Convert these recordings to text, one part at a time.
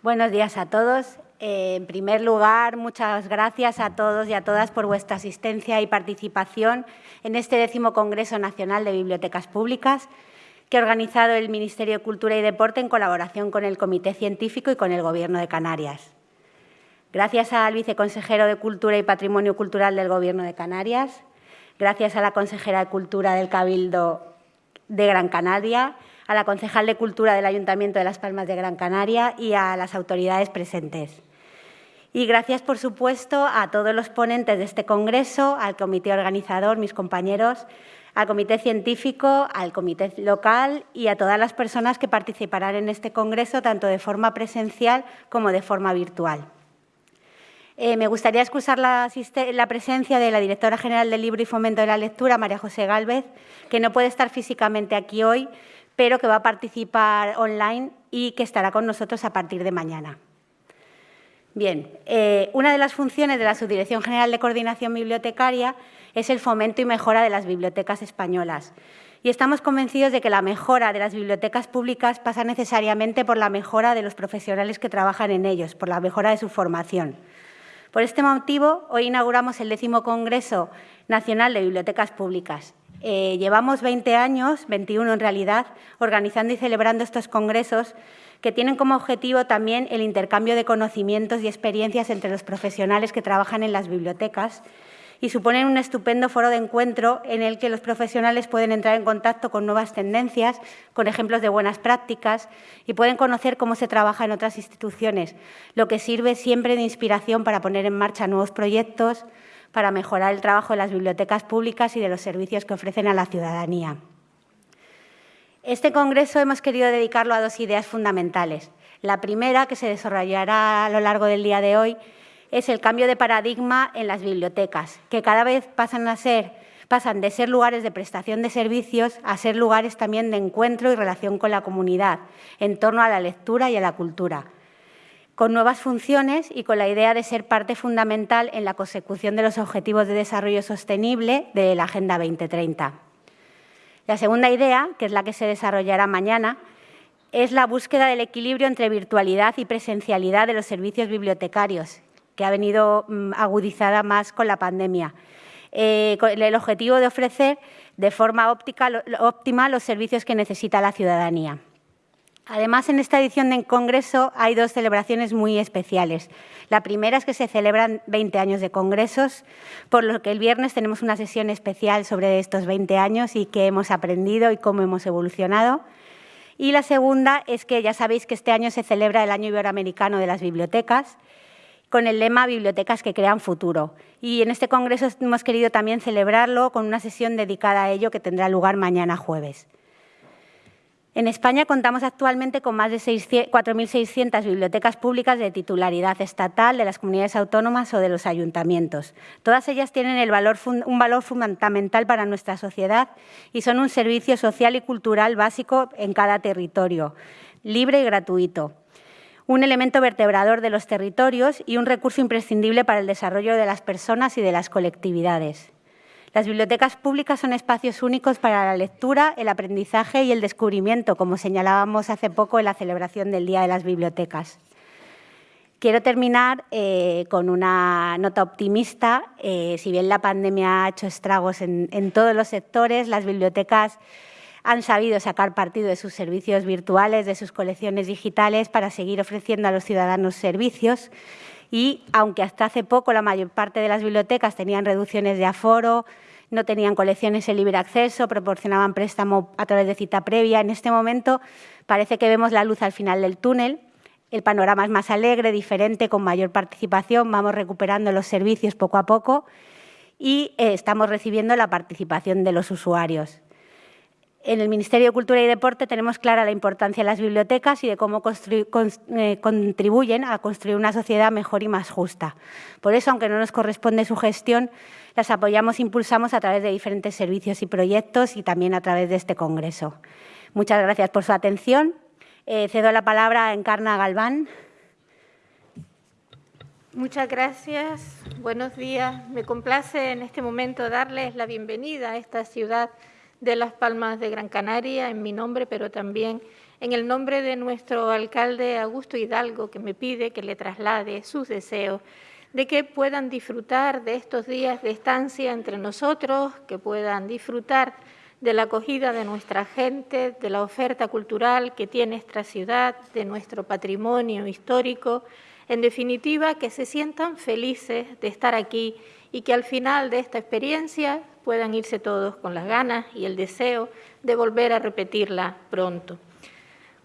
Buenos días a todos. Eh, en primer lugar, muchas gracias a todos y a todas por vuestra asistencia y participación en este décimo Congreso Nacional de Bibliotecas Públicas que ha organizado el Ministerio de Cultura y Deporte en colaboración con el Comité Científico y con el Gobierno de Canarias. Gracias al viceconsejero de Cultura y Patrimonio Cultural del Gobierno de Canarias, gracias a la consejera de Cultura del Cabildo de Gran Canaria, a la concejal de Cultura del Ayuntamiento de Las Palmas de Gran Canaria y a las autoridades presentes. Y gracias, por supuesto, a todos los ponentes de este congreso, al comité organizador, mis compañeros, al comité científico, al comité local y a todas las personas que participarán en este congreso, tanto de forma presencial como de forma virtual. Eh, me gustaría excusar la, la, presencia de la directora general del Libro y Fomento de la Lectura, María José Gálvez, que no puede estar físicamente aquí hoy, pero que va a participar online y que estará con nosotros a partir de mañana. Bien, eh, una de las funciones de la Subdirección General de Coordinación Bibliotecaria es el fomento y mejora de las bibliotecas españolas. Y estamos convencidos de que la mejora de las bibliotecas públicas pasa necesariamente por la mejora de los profesionales que trabajan en ellos, por la mejora de su formación. Por este motivo, hoy inauguramos el décimo Congreso Nacional de Bibliotecas Públicas. Eh, llevamos 20 años, 21 en realidad, organizando y celebrando estos congresos que tienen como objetivo también el intercambio de conocimientos y experiencias entre los profesionales que trabajan en las bibliotecas y suponen un estupendo foro de encuentro en el que los profesionales pueden entrar en contacto con nuevas tendencias, con ejemplos de buenas prácticas y pueden conocer cómo se trabaja en otras instituciones, lo que sirve siempre de inspiración para poner en marcha nuevos proyectos, para mejorar el trabajo de las bibliotecas públicas y de los servicios que ofrecen a la ciudadanía. Este congreso hemos querido dedicarlo a dos ideas fundamentales. La primera, que se desarrollará a lo largo del día de hoy, es el cambio de paradigma en las bibliotecas, que cada vez pasan, de ser lugares de prestación de servicios a ser lugares también de encuentro y relación con la comunidad, en torno a la lectura y a la cultura, con nuevas funciones y con la idea de ser parte fundamental en la consecución de los Objetivos de Desarrollo Sostenible de la Agenda 2030. La segunda idea, que es la que se desarrollará mañana, es la búsqueda del equilibrio entre virtualidad y presencialidad de los servicios bibliotecarios, que ha venido mm, agudizada más con la pandemia. Eh, con el objetivo de ofrecer de forma óptima los servicios que necesita la ciudadanía. Además, en esta edición del Congreso hay dos celebraciones muy especiales. La primera es que se celebran 20 años de congresos, por lo que el viernes tenemos una sesión especial sobre estos 20 años y qué hemos aprendido y cómo hemos evolucionado. Y la segunda es que ya sabéis que este año se celebra el Año Iberoamericano de las Bibliotecas, con el lema Bibliotecas que crean futuro. Y en este congreso hemos querido también celebrarlo con una sesión dedicada a ello que tendrá lugar mañana jueves. En España contamos actualmente con más de 4.600 bibliotecas públicas de titularidad estatal, de las comunidades autónomas o de los ayuntamientos. Todas ellas tienen un valor fundamental para nuestra sociedad y son un servicio social y cultural básico en cada territorio, libre y gratuito un elemento vertebrador de los territorios y un recurso imprescindible para el desarrollo de las personas y de las colectividades. Las bibliotecas públicas son espacios únicos para la lectura, el aprendizaje y el descubrimiento, como señalábamos hace poco en la celebración del Día de las Bibliotecas. Quiero terminar eh, con una nota optimista. Eh, si bien la pandemia ha hecho estragos en, en todos los sectores, las bibliotecas han sabido sacar partido de sus servicios virtuales, de sus colecciones digitales, para seguir ofreciendo a los ciudadanos servicios y aunque hasta hace poco la mayor parte de las bibliotecas tenían reducciones de aforo, no tenían colecciones en libre acceso, proporcionaban préstamo a través de cita previa, en este momento parece que vemos la luz al final del túnel, el panorama es más alegre, diferente, con mayor participación, vamos recuperando los servicios poco a poco y eh, estamos recibiendo la participación de los usuarios. En el Ministerio de Cultura y Deporte tenemos clara la importancia de las bibliotecas y de cómo eh, contribuyen a construir una sociedad mejor y más justa. Por eso, aunque no nos corresponde su gestión, las apoyamos e impulsamos a través de diferentes servicios y proyectos y también a través de este congreso. Muchas gracias por su atención. Eh, cedo la palabra a Encarna Galván. Muchas gracias. Buenos días. Me complace en este momento darles la bienvenida a esta ciudad de Las Palmas de Gran Canaria, en mi nombre, pero también en el nombre de nuestro alcalde Augusto Hidalgo, que me pide que le traslade sus deseos de que puedan disfrutar de estos días de estancia entre nosotros, que puedan disfrutar de la acogida de nuestra gente, de la oferta cultural que tiene esta ciudad, de nuestro patrimonio histórico, en definitiva, que se sientan felices de estar aquí y que al final de esta experiencia puedan irse todos con las ganas y el deseo de volver a repetirla pronto.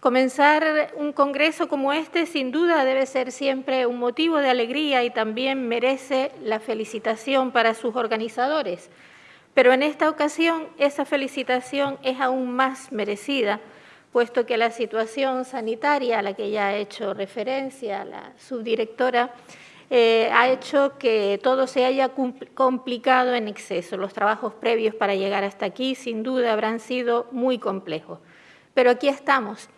Comenzar un congreso como este sin duda debe ser siempre un motivo de alegría y también merece la felicitación para sus organizadores. Pero en esta ocasión esa felicitación es aún más merecida, puesto que la situación sanitaria a la que ya ha hecho referencia la subdirectora eh, ha hecho que todo se haya complicado en exceso. Los trabajos previos para llegar hasta aquí sin duda habrán sido muy complejos. Pero aquí estamos.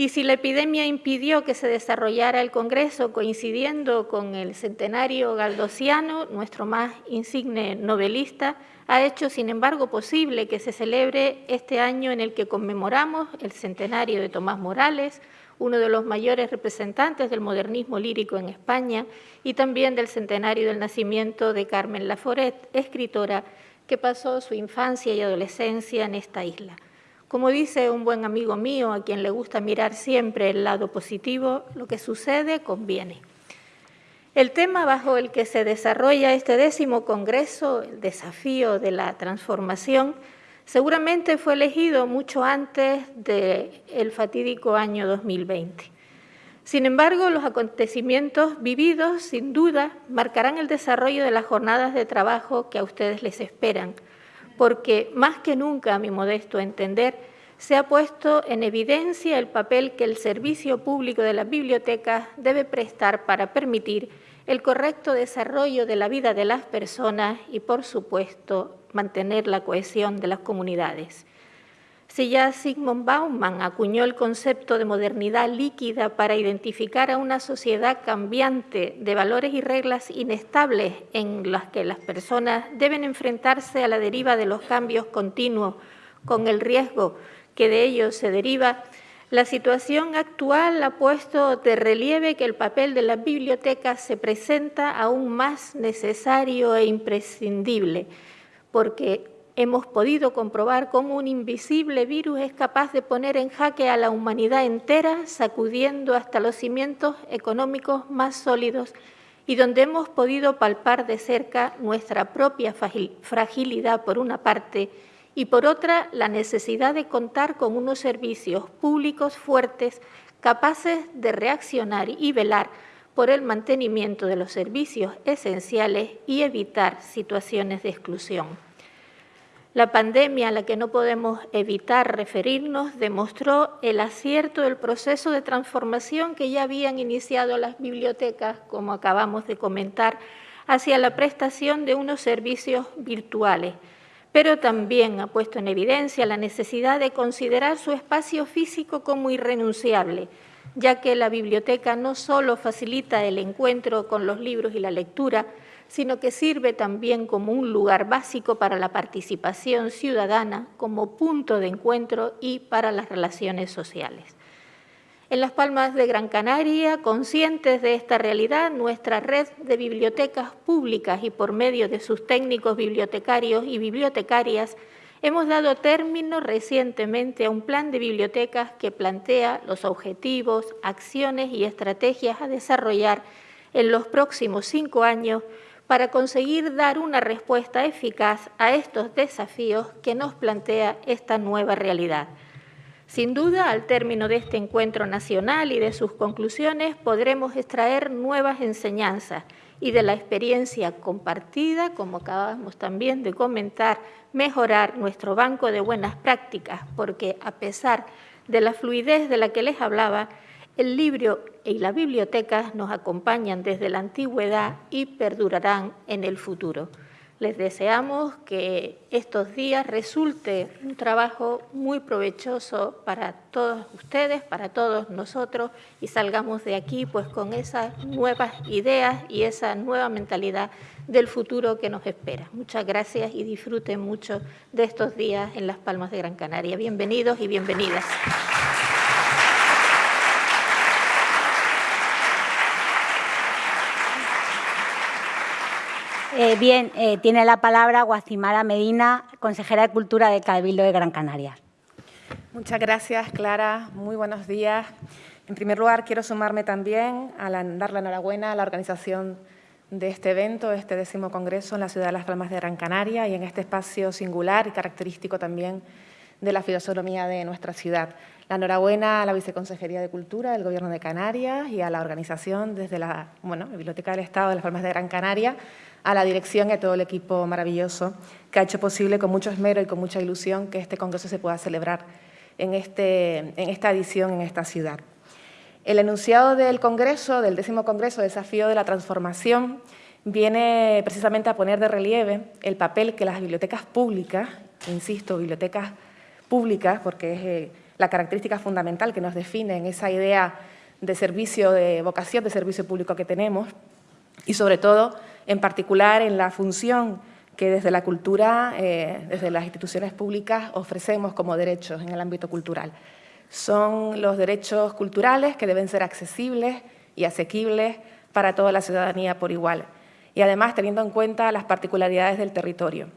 Y si la epidemia impidió que se desarrollara el Congreso coincidiendo con el centenario galdosiano, nuestro más insigne novelista, ha hecho, sin embargo, posible que se celebre este año en el que conmemoramos el centenario de Tomás Morales, uno de los mayores representantes del modernismo lírico en España, y también del centenario del nacimiento de Carmen Laforet, escritora que pasó su infancia y adolescencia en esta isla. Como dice un buen amigo mío, a quien le gusta mirar siempre el lado positivo, lo que sucede conviene. El tema bajo el que se desarrolla este décimo Congreso, el desafío de la transformación, seguramente fue elegido mucho antes del fatídico año 2020. Sin embargo, los acontecimientos vividos, sin duda, marcarán el desarrollo de las jornadas de trabajo que a ustedes les esperan, porque más que nunca, a mi modesto entender, se ha puesto en evidencia el papel que el servicio público de las bibliotecas debe prestar para permitir el correcto desarrollo de la vida de las personas y, por supuesto, mantener la cohesión de las comunidades. Si ya Sigmund Bauman acuñó el concepto de modernidad líquida para identificar a una sociedad cambiante de valores y reglas inestables en las que las personas deben enfrentarse a la deriva de los cambios continuos con el riesgo que de ellos se deriva, la situación actual ha puesto de relieve que el papel de las bibliotecas se presenta aún más necesario e imprescindible porque hemos podido comprobar cómo un invisible virus es capaz de poner en jaque a la humanidad entera, sacudiendo hasta los cimientos económicos más sólidos y donde hemos podido palpar de cerca nuestra propia fragilidad por una parte y por otra la necesidad de contar con unos servicios públicos fuertes capaces de reaccionar y velar por el mantenimiento de los servicios esenciales y evitar situaciones de exclusión. La pandemia a la que no podemos evitar referirnos demostró el acierto del proceso de transformación que ya habían iniciado las bibliotecas, como acabamos de comentar, hacia la prestación de unos servicios virtuales, pero también ha puesto en evidencia la necesidad de considerar su espacio físico como irrenunciable, ya que la biblioteca no solo facilita el encuentro con los libros y la lectura, sino que sirve también como un lugar básico para la participación ciudadana, como punto de encuentro y para las relaciones sociales. En Las Palmas de Gran Canaria, conscientes de esta realidad, nuestra red de bibliotecas públicas y por medio de sus técnicos bibliotecarios y bibliotecarias Hemos dado término recientemente a un plan de bibliotecas que plantea los objetivos, acciones y estrategias a desarrollar en los próximos cinco años para conseguir dar una respuesta eficaz a estos desafíos que nos plantea esta nueva realidad. Sin duda, al término de este encuentro nacional y de sus conclusiones, podremos extraer nuevas enseñanzas y de la experiencia compartida, como acabamos también de comentar, mejorar nuestro banco de buenas prácticas, porque a pesar de la fluidez de la que les hablaba, el libro y la biblioteca nos acompañan desde la antigüedad y perdurarán en el futuro. Les deseamos que estos días resulte un trabajo muy provechoso para todos ustedes, para todos nosotros y salgamos de aquí pues con esas nuevas ideas y esa nueva mentalidad del futuro que nos espera. Muchas gracias y disfruten mucho de estos días en Las Palmas de Gran Canaria. Bienvenidos y bienvenidas. Eh, bien, eh, tiene la palabra Guacimara Medina, consejera de Cultura de Cabildo de Gran Canaria. Muchas gracias, Clara. Muy buenos días. En primer lugar, quiero sumarme también a dar la enhorabuena a la organización de este evento, este décimo congreso en la ciudad de Las Palmas de Gran Canaria y en este espacio singular y característico también de la fisonomía de nuestra ciudad. La enhorabuena a la Viceconsejería de Cultura del Gobierno de Canarias y a la organización desde la Biblioteca del Estado de Las Palmas de Gran Canaria, a la dirección y a todo el equipo maravilloso que ha hecho posible con mucho esmero y con mucha ilusión que este congreso se pueda celebrar en, este, en esta edición en esta ciudad. El enunciado del Congreso, del décimo Congreso Desafío de la Transformación, viene precisamente a poner de relieve el papel que las bibliotecas públicas, insisto, bibliotecas públicas, porque es eh, la característica fundamental que nos define en esa idea de servicio, de vocación de servicio público que tenemos, y sobre todo, en particular, en la función que desde la cultura, eh, desde las instituciones públicas, ofrecemos como derechos en el ámbito cultural. Son los derechos culturales que deben ser accesibles y asequibles para toda la ciudadanía por igual, y además teniendo en cuenta las particularidades del territorio.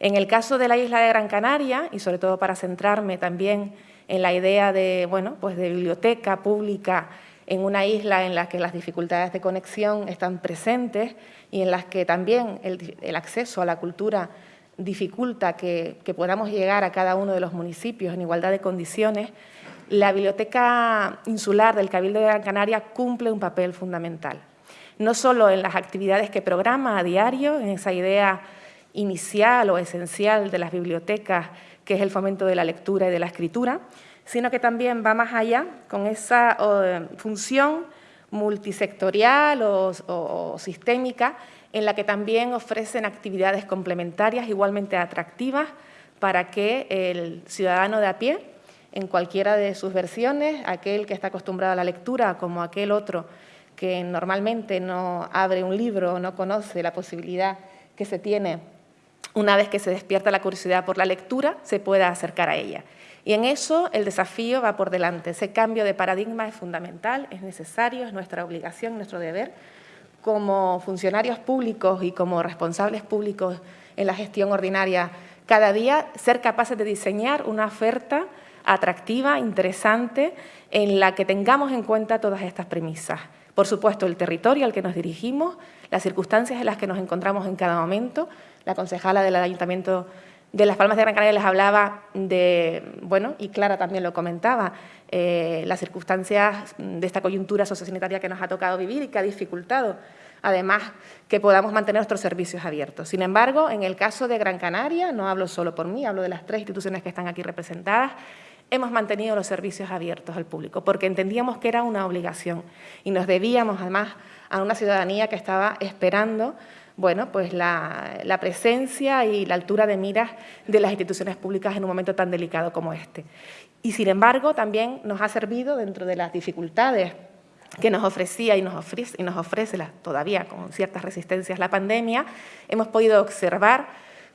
En el caso de la isla de Gran Canaria, y sobre todo para centrarme también en la idea de, bueno, pues de biblioteca pública en una isla en la que las dificultades de conexión están presentes y en las que también el, acceso a la cultura dificulta que, que, podamos llegar a cada uno de los municipios en igualdad de condiciones, la Biblioteca Insular del Cabildo de Gran Canaria cumple un papel fundamental. No solo en las actividades que programa a diario, en esa idea inicial o esencial de las bibliotecas, que es el fomento de la lectura y de la escritura, sino que también va más allá con esa función multisectorial o, sistémica en la que también ofrecen actividades complementarias igualmente atractivas para que el ciudadano de a pie, en cualquiera de sus versiones, aquel que está acostumbrado a la lectura como aquel otro que normalmente no abre un libro o no conoce la posibilidad que se tiene una vez que se despierta la curiosidad por la lectura, se pueda acercar a ella. Y en eso el desafío va por delante. Ese cambio de paradigma es fundamental, es necesario, es nuestra obligación, nuestro deber, como funcionarios públicos y como responsables públicos en la gestión ordinaria cada día, ser capaces de diseñar una oferta atractiva, interesante, en la que tengamos en cuenta todas estas premisas. Por supuesto, el territorio al que nos dirigimos, las circunstancias en las que nos encontramos en cada momento. La concejala del Ayuntamiento de Las Palmas de Gran Canaria les hablaba de, bueno, y Clara también lo comentaba, eh, las circunstancias de esta coyuntura sociosanitaria que nos ha tocado vivir y que ha dificultado, además, que podamos mantener nuestros servicios abiertos. Sin embargo, en el caso de Gran Canaria, no hablo solo por mí, hablo de las tres instituciones que están aquí representadas, hemos mantenido los servicios abiertos al público, porque entendíamos que era una obligación y nos debíamos además a una ciudadanía que estaba esperando bueno, pues la, presencia y la altura de miras de las instituciones públicas en un momento tan delicado como este. Y sin embargo, también nos ha servido dentro de las dificultades que nos ofrecía y nos ofrece, y nos ofrece todavía con ciertas resistencias la pandemia, hemos podido observar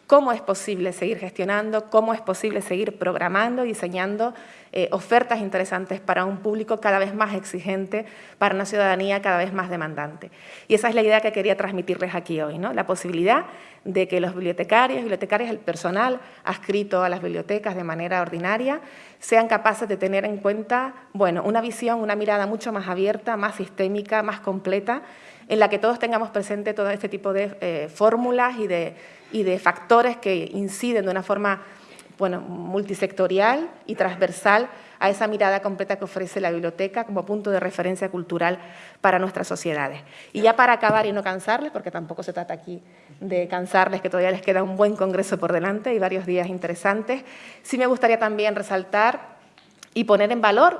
cómo es posible seguir gestionando, cómo es posible seguir programando, diseñando eh, ofertas interesantes para un público cada vez más exigente, para una ciudadanía cada vez más demandante. Y esa es la idea que quería transmitirles aquí hoy, ¿no? la posibilidad de que los bibliotecarios, bibliotecarias, el personal adscrito a las bibliotecas de manera ordinaria, sean capaces de tener en cuenta bueno, una visión, una mirada mucho más abierta, más sistémica, más completa, en la que todos tengamos presente todo este tipo de eh, fórmulas y de y de factores que inciden de una forma bueno, multisectorial y transversal a esa mirada completa que ofrece la biblioteca como punto de referencia cultural para nuestras sociedades. Y ya para acabar y no cansarles, porque tampoco se trata aquí de cansarles, que todavía les queda un buen congreso por delante y varios días interesantes, sí me gustaría también resaltar y poner en valor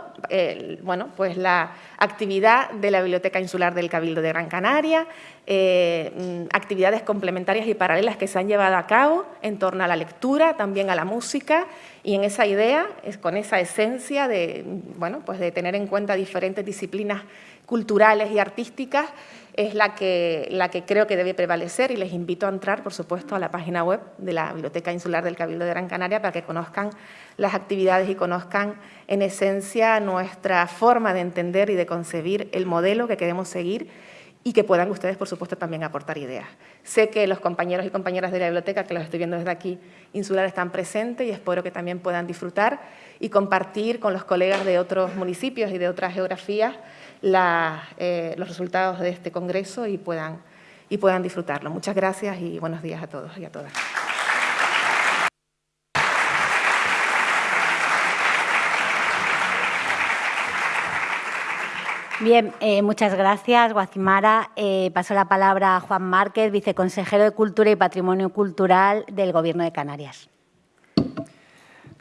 bueno, pues la actividad de la Biblioteca Insular del Cabildo de Gran Canaria, eh, mm, actividades complementarias y paralelas que se han llevado a cabo en torno a la lectura, también a la música, y en esa idea, es con esa esencia de, bueno, pues de tener en cuenta diferentes disciplinas culturales y artísticas, es la que, la que creo que debe prevalecer y les invito a entrar, por supuesto, a la página web de la Biblioteca Insular del Cabildo de Gran Canaria para que conozcan las actividades y conozcan en esencia nuestra forma de entender y de concebir el modelo que queremos seguir y que puedan ustedes, por supuesto, también aportar ideas. Sé que los compañeros y compañeras de la biblioteca, que los estoy viendo desde aquí, insular, están presentes y espero que también puedan disfrutar y compartir con los colegas de otros municipios y de otras geografías eh, los resultados de este congreso y puedan, y puedan disfrutarlo. Muchas gracias y buenos días a todos y a todas. Bien, eh, muchas gracias, Guacimara. Eh, paso la palabra a Juan Márquez, viceconsejero de Cultura y Patrimonio Cultural del Gobierno de Canarias.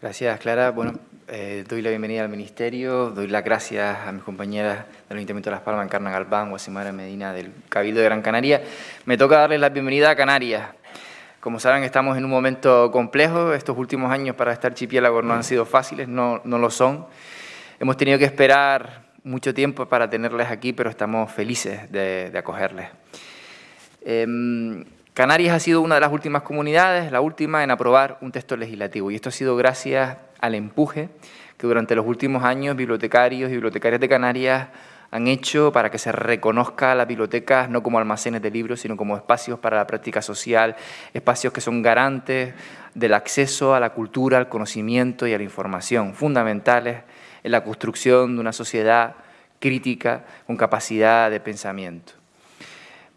Gracias, Clara. Bueno, eh, doy la bienvenida al Ministerio, doy las gracias a mis compañeras del Ayuntamiento de Las Palmas, Encarna Galván, Guasimara Medina, del Cabildo de Gran Canaria. Me toca darles la bienvenida a Canarias. Como saben, estamos en un momento complejo. Estos últimos años para este archipiélago no han sido fáciles, no, no lo son. Hemos tenido que esperar mucho tiempo para tenerles aquí, pero estamos felices de, acogerles. Em, Canarias ha sido una de las últimas comunidades, la última en aprobar un texto legislativo, y esto ha sido gracias al empuje que durante los últimos años bibliotecarios y bibliotecarias de Canarias han hecho para que se reconozca a las bibliotecas no como almacenes de libros, sino como espacios para la práctica social, espacios que son garantes del acceso a la cultura, al conocimiento y a la información, fundamentales en la construcción de una sociedad crítica con capacidad de pensamiento.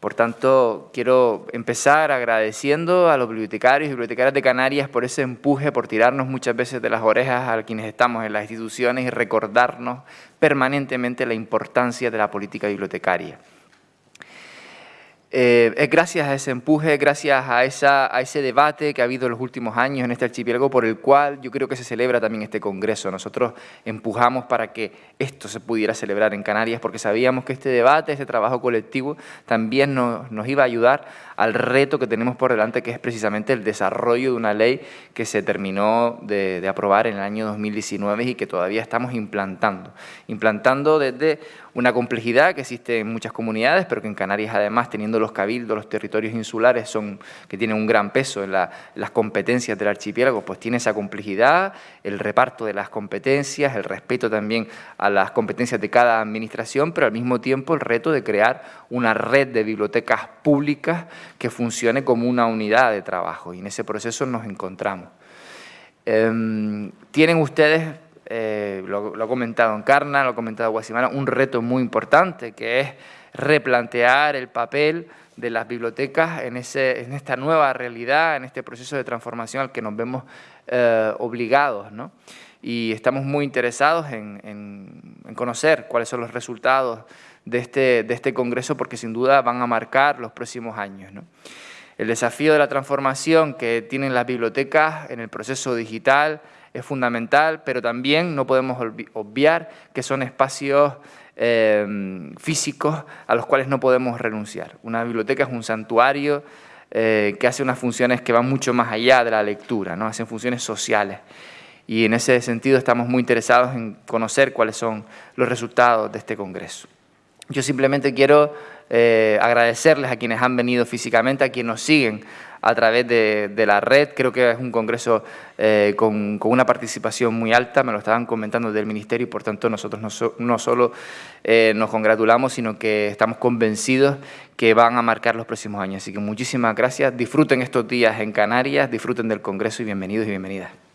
Por tanto, quiero empezar agradeciendo a los bibliotecarios y bibliotecarias de Canarias por ese empuje, por tirarnos muchas veces de las orejas a quienes estamos en las instituciones y recordarnos permanentemente la importancia de la política bibliotecaria. Eh, es gracias a ese empuje, gracias a, esa, a ese debate que ha habido en los últimos años en este archipiélago por el cual yo creo que se celebra también este congreso. Nosotros empujamos para que esto se pudiera celebrar en Canarias porque sabíamos que este debate, este trabajo colectivo también nos, nos iba a ayudar al reto que tenemos por delante que es precisamente el desarrollo de una ley que se terminó de, aprobar en el año 2019 y que todavía estamos implantando. Implantando desde una complejidad que existe en muchas comunidades, pero que en Canarias además, teniendo los cabildos, los territorios insulares, son, que tienen un gran peso en, las competencias del archipiélago, pues tiene esa complejidad, el reparto de las competencias, el respeto también a las competencias de cada administración, pero al mismo tiempo el reto de crear una red de bibliotecas públicas que funcione como una unidad de trabajo, y en ese proceso nos encontramos. Em, tienen ustedes eh, lo, ha comentado Encarna, lo ha comentado Guasimara, un reto muy importante que es replantear el papel de las bibliotecas en, ese, en esta nueva realidad, en este proceso de transformación al que nos vemos eh, obligados. ¿no? Y estamos muy interesados en, en, conocer cuáles son los resultados de este, de este congreso porque sin duda van a marcar los próximos años. El desafío de la transformación que tienen las bibliotecas en el proceso digital, es fundamental, pero también no podemos obviar que son espacios eh, físicos a los cuales no podemos renunciar. Una biblioteca es un santuario eh, que hace unas funciones que van mucho más allá de la lectura, ¿no? hacen funciones sociales. Y en ese sentido estamos muy interesados en conocer cuáles son los resultados de este Congreso. Yo simplemente quiero eh, agradecerles a quienes han venido físicamente, a quienes nos siguen a través de, la red. Creo que es un congreso eh, con, una participación muy alta, me lo estaban comentando del Ministerio y por tanto nosotros no, no solo eh, nos congratulamos, sino que estamos convencidos que van a marcar los próximos años. Así que muchísimas gracias, disfruten estos días en Canarias, disfruten del congreso y bienvenidos y bienvenidas.